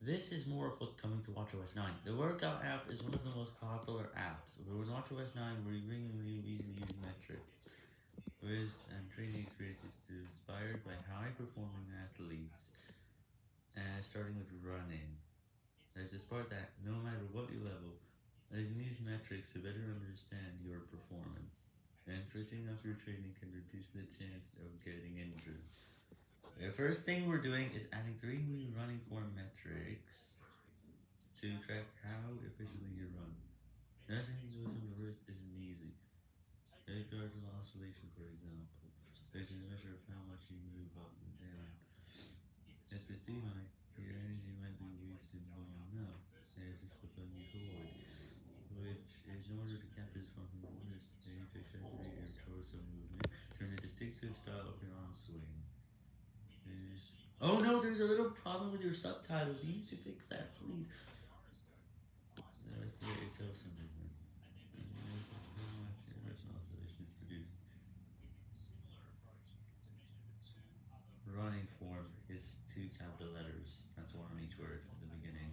This is more of what's coming to WatchOS 9. The Workout app is one of the most popular apps. but With WatchOS 9, we're easy to use metrics. With and training experiences inspired by high-performing athletes, uh, starting with running. There's this part that, no matter what you level, you can metrics to better understand your performance. And switching up your training can reduce the chance of getting. The first thing we're doing is adding three new running form metrics to track how efficiently you run. Measuring those in the wrist isn't easy. Take cardiac oscillation, for example, is a measure of how much you move up and down. If it's too high, your energy might be wasted long enough. There's this you hold, which is in order to capture this function, one is to exaggerate your torso movement, turn a distinctive style of your arm swing. Oh no, there's a little problem with your subtitles. You need to fix that, please. Running form is two capital letters. That's one on each word at the beginning.